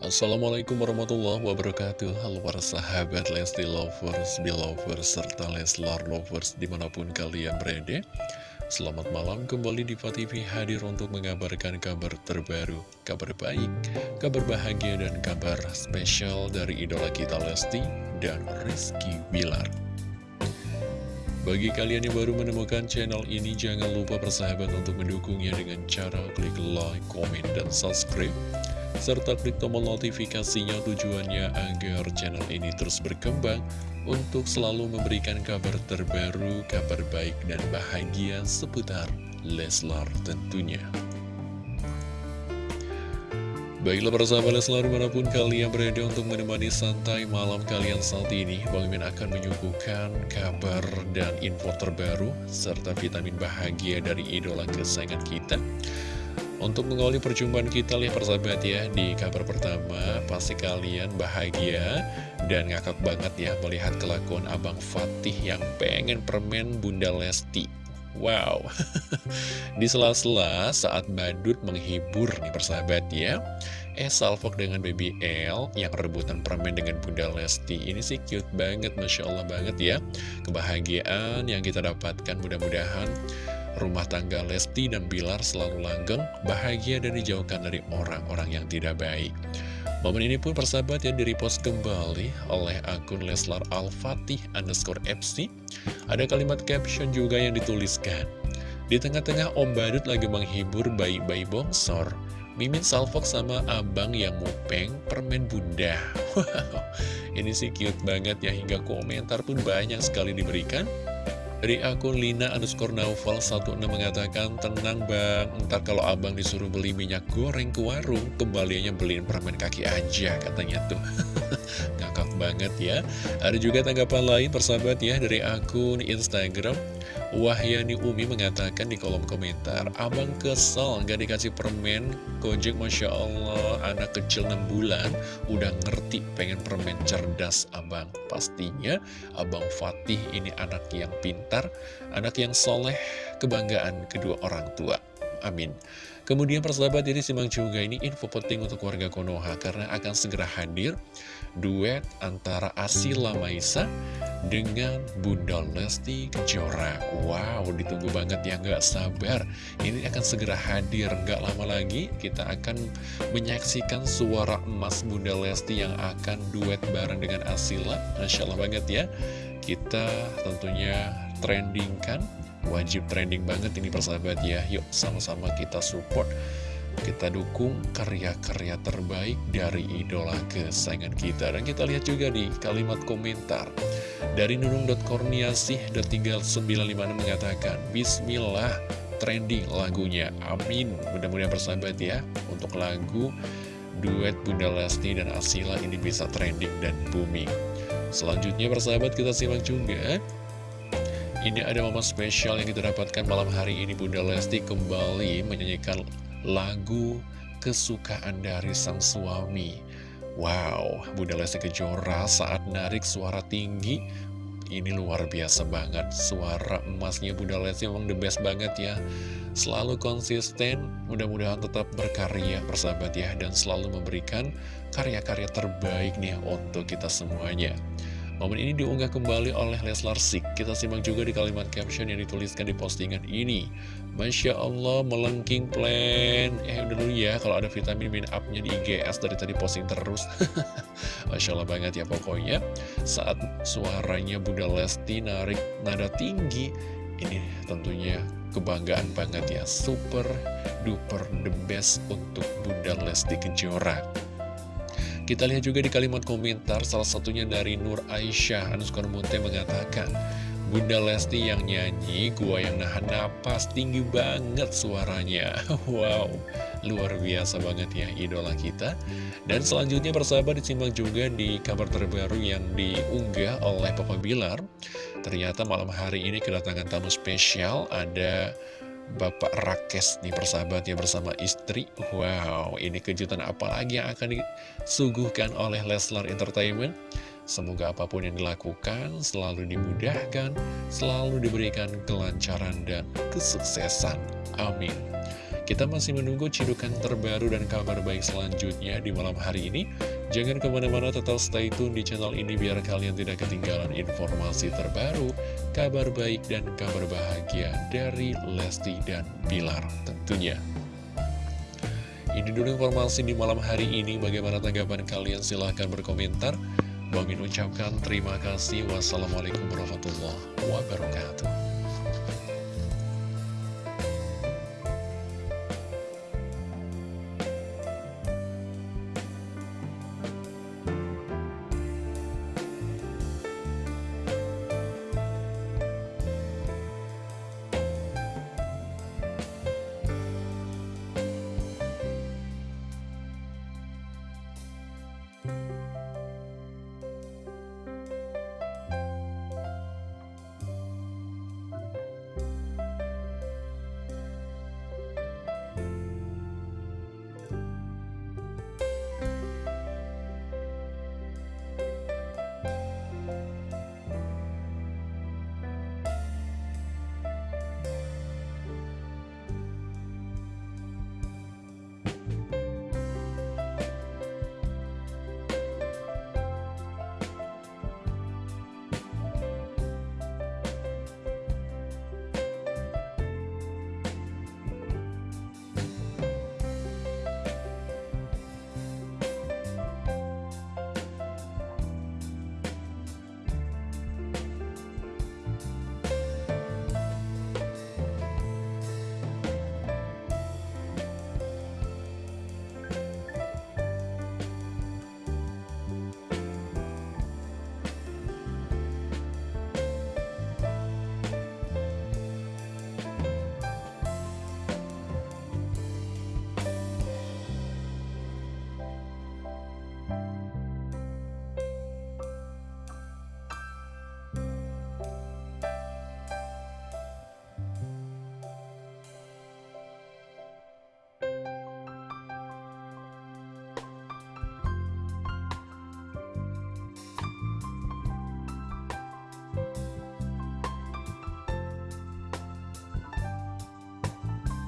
Assalamualaikum warahmatullahi wabarakatuh. Halo para sahabat Lesti Lovers, Belovers, serta Leslar Lovers di mana pun kalian berada. Selamat malam kembali di TV hadir untuk mengabarkan kabar terbaru Kabar baik, kabar bahagia dan kabar spesial dari idola kita Lesti dan Rizky Bilar. Bagi kalian yang baru menemukan channel ini, jangan lupa persahabat untuk mendukungnya dengan cara klik like, komen, dan subscribe serta klik tombol notifikasinya tujuannya agar channel ini terus berkembang untuk selalu memberikan kabar terbaru, kabar baik dan bahagia seputar Leslar tentunya. Baiklah para sahabat Leslar di mana pun kalian berada untuk menemani santai malam kalian saat ini Bang Min akan menyuguhkan kabar dan info terbaru serta vitamin bahagia dari idola kesayangan kita untuk mengawali perjumpaan kita lihat persahabat ya Di kabar pertama pasti kalian bahagia Dan ngakak banget ya melihat kelakuan Abang Fatih Yang pengen permen Bunda Lesti. Wow. Di sela-sela saat badut menghibur nih persahabat ya Eh Salfok dengan Baby L Yang rebutan permen dengan Bunda Lesti Ini sih cute banget Masya Allah banget ya. Kebahagiaan yang kita dapatkan mudah-mudahan rumah tangga Lesti dan Bilar selalu langgeng, bahagia dan dijauhkan dari orang-orang yang tidak baik. Momen ini pun persahabat yang direpost kembali oleh akun Leslar Al-Fatih underscore FC. Ada kalimat caption juga yang dituliskan. Di tengah-tengah Om Badut lagi menghibur bayi-bayi bongsor, Mimin Salfok sama abang yang mupeng permen bunda. Wow, ini sih cute banget ya, hingga komentar pun banyak sekali diberikan. Dari akun Lina underscore Naufal 16 mengatakan, Tenang bang, ntar kalau abang disuruh beli minyak goreng ke warung, kembaliannya beliin permen kaki aja katanya tuh. Ngakak banget ya. Ada juga tanggapan lain persahabat ya dari akun Instagram. Wahyani Umi mengatakan di kolom komentar, Abang kesel nggak dikasih permen, Gojek Masya Allah, anak kecil 6 bulan, udah ngerti pengen permen cerdas Abang. Pastinya Abang Fatih ini anak yang pintar, anak yang soleh, kebanggaan kedua orang tua. Amin. Kemudian persahabat jadi simak juga ini info penting untuk warga Konoha karena akan segera hadir duet antara Asila Maisa dengan Bunda Lesti Kejora. Wow, ditunggu banget ya, nggak sabar. Ini akan segera hadir, nggak lama lagi kita akan menyaksikan suara emas Bunda Lesti yang akan duet bareng dengan Asila. Masya Allah banget ya. Kita tentunya trending kan, wajib trending banget ini persahabat ya. Yuk sama-sama kita support kita dukung karya-karya terbaik dari idola kesayangan kita. Dan kita lihat juga di kalimat komentar Dari nunung.korniasih.3956 mengatakan Bismillah trending lagunya. Amin. Mudah-mudahan bersahabat ya Untuk lagu duet Bunda Lesti dan Asila ini bisa trending dan booming. Selanjutnya bersahabat kita simak juga ini ada momen spesial yang kita dapatkan malam hari ini Bunda Lesti kembali menyanyikan lagu kesukaan dari sang suami. Wow, Bunda Lesti Kejora saat narik suara tinggi, ini luar biasa banget. Suara emasnya Bunda Lesti memang the best banget ya. Selalu konsisten, mudah-mudahan tetap berkarya persahabat ya, dan selalu memberikan karya-karya terbaik nih untuk kita semuanya. Momen ini diunggah kembali oleh Leslar Sik. Kita simak juga di kalimat caption yang dituliskan di postingan ini. Masya Allah, melengking plan. Eh, udah dulu ya, kalau ada vitamin min up-nya di IGS dari tadi posting terus. Masya Allah banget ya pokoknya. Saat suaranya Bunda Lesti narik nada tinggi, ini tentunya kebanggaan banget ya. Super duper the best untuk Bunda Lesti Kejora. Kita lihat juga di kalimat komentar, salah satunya dari Nur Aisyah, Anuskar Munte mengatakan, Bunda Lesti yang nyanyi, gua yang nahan napas, tinggi banget suaranya. Wow, luar biasa banget ya idola kita. Dan selanjutnya persahabat disimak juga di kabar terbaru yang diunggah oleh Papa Bilar. Ternyata malam hari ini kedatangan tamu spesial, ada Bapak Rakes nih persahabat ya bersama istri. Wow ini kejutan apa lagi yang akan disuguhkan oleh Leslar Entertainment? Semoga apa pun yang dilakukan selalu dimudahkan Selalu diberikan kelancaran dan kesuksesan. Amin. Kita masih menunggu cidukan terbaru dan kabar baik selanjutnya di malam hari ini. Jangan ke mana-mana tetap stay tune di channel ini biar kalian tidak ketinggalan informasi terbaru, kabar baik dan kabar bahagia dari Lesti dan Bilar tentunya. Ini dulu informasi di malam hari ini. Bagaimana tanggapan kalian? Silahkan berkomentar. Bang Min ucapkan terima kasih. Wassalamualaikum warahmatullahi wabarakatuh.